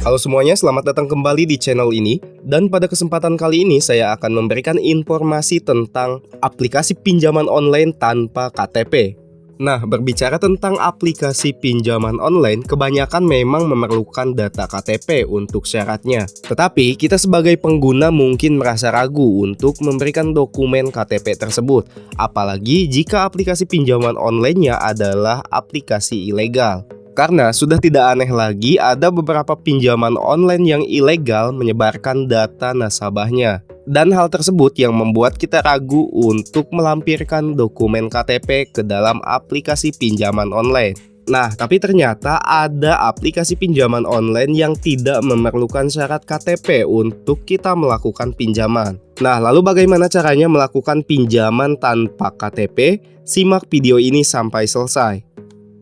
Halo semuanya, selamat datang kembali di channel ini. Dan pada kesempatan kali ini saya akan memberikan informasi tentang aplikasi pinjaman online tanpa KTP Nah, berbicara tentang aplikasi pinjaman online, kebanyakan memang memerlukan data KTP untuk syaratnya. Tetapi, kita sebagai pengguna mungkin merasa ragu untuk memberikan dokumen KTP tersebut, apalagi jika aplikasi pinjaman online-nya adalah aplikasi ilegal. Karena sudah tidak aneh lagi ada beberapa pinjaman online yang ilegal menyebarkan data nasabahnya. Dan hal tersebut yang membuat kita ragu untuk melampirkan dokumen KTP ke dalam aplikasi pinjaman online. Nah, tapi ternyata ada aplikasi pinjaman online yang tidak memerlukan syarat KTP untuk kita melakukan pinjaman. Nah, lalu bagaimana caranya melakukan pinjaman tanpa KTP? Simak video ini sampai selesai.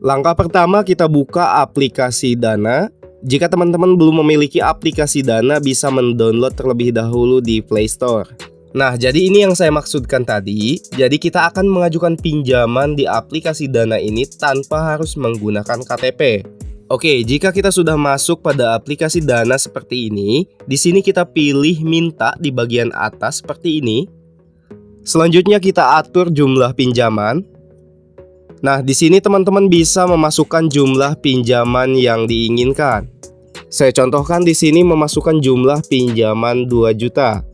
Langkah pertama kita buka aplikasi Dana. Jika teman-teman belum memiliki aplikasi Dana bisa mendownload terlebih dahulu di Play Store. Nah, jadi ini yang saya maksudkan tadi. Jadi kita akan mengajukan pinjaman di aplikasi Dana ini tanpa harus menggunakan KTP. Oke, jika kita sudah masuk pada aplikasi Dana seperti ini, di sini kita pilih minta di bagian atas seperti ini. Selanjutnya kita atur jumlah pinjaman. Nah, di sini teman-teman bisa memasukkan jumlah pinjaman yang diinginkan. Saya contohkan di sini memasukkan jumlah pinjaman 2 juta.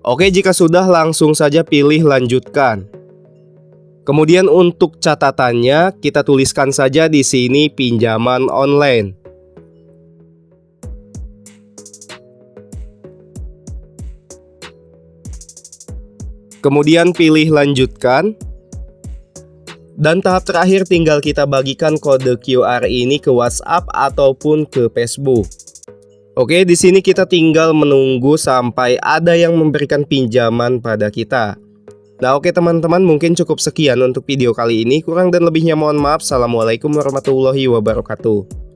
Oke, jika sudah langsung saja pilih lanjutkan. Kemudian untuk catatannya kita tuliskan saja di sini pinjaman online. Kemudian pilih lanjutkan. Dan tahap terakhir tinggal kita bagikan kode QR ini ke WhatsApp ataupun ke Facebook. Oke, di sini kita tinggal menunggu sampai ada yang memberikan pinjaman pada kita. Nah oke teman-teman mungkin cukup sekian untuk video kali ini Kurang dan lebihnya mohon maaf Assalamualaikum warahmatullahi wabarakatuh